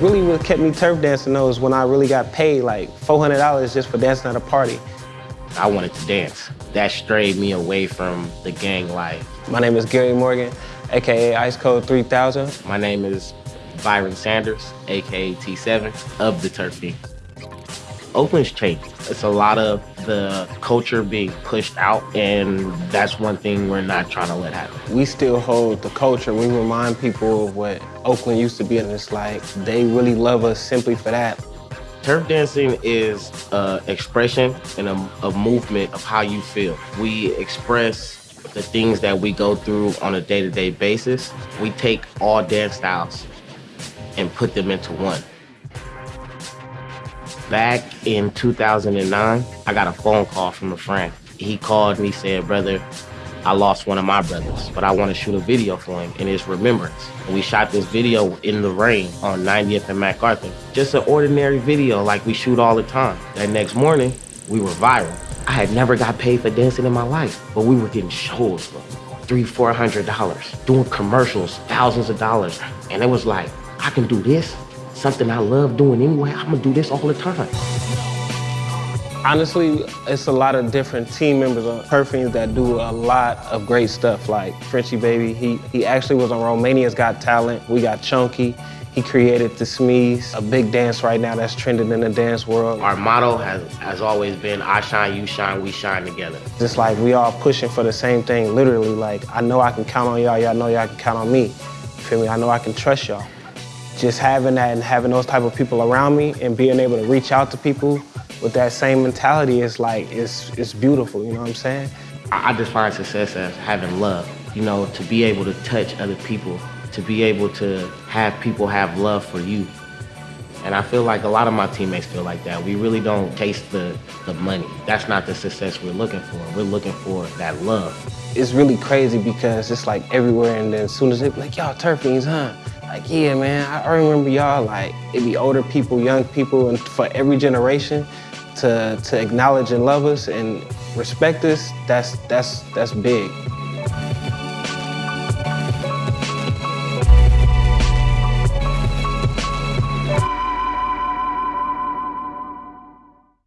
Really what kept me turf dancing though is when I really got paid like $400 just for dancing at a party. I wanted to dance. That strayed me away from the gang life. My name is Gary Morgan, AKA Ice Code 3000. My name is Byron Sanders, AKA T7 of the Turf Feinz. Oakland's changed. It's a lot of the culture being pushed out, and that's one thing we're not trying to let happen. We still hold the culture. We remind people of what Oakland used to be, and it's like they really love us simply for that. Turf dancing is an expression and a, a movement of how you feel. We express the things that we go through on a day-to-day -day basis. We take all dance styles and put them into one. Back in 2009, I got a phone call from a friend. He called me, said, brother, I lost one of my brothers, but I want to shoot a video for him in his remembrance. And we shot this video in the rain on 90th and MacArthur. Just an ordinary video like we shoot all the time. That next morning, we were viral. I had never got paid for dancing in my life, but we were getting shows for three, four hundred dollars, doing commercials, thousands of dollars. And it was like, I can do this something I love doing anyway. I'm gonna do this all the time. Honestly, it's a lot of different team members on Turf Feinz that do a lot of great stuff. Like Frenchie Baby, he, he actually was on Romania's Got Talent. We got Chunky. He created the Smees, a big dance right now that's trending in the dance world. Our motto has, has always been, I shine, you shine, we shine together. Just like we all pushing for the same thing, literally. Like, I know I can count on y'all, y'all know y'all can count on me. You feel me? I know I can trust y'all just having that and having those type of people around me and being able to reach out to people with that same mentality is like, it's, it's beautiful, you know what I'm saying? I define success as having love, you know, to be able to touch other people, to be able to have people have love for you. And I feel like a lot of my teammates feel like that. We really don't chase the, the money. That's not the success we're looking for. We're looking for that love. It's really crazy because it's like everywhere and then as soon as they like, y'all Turf Feinz, huh? Like, yeah, man, I remember y'all, like, it'd be older people, young people, and for every generation to, to acknowledge and love us and respect us, that's, that's, that's big.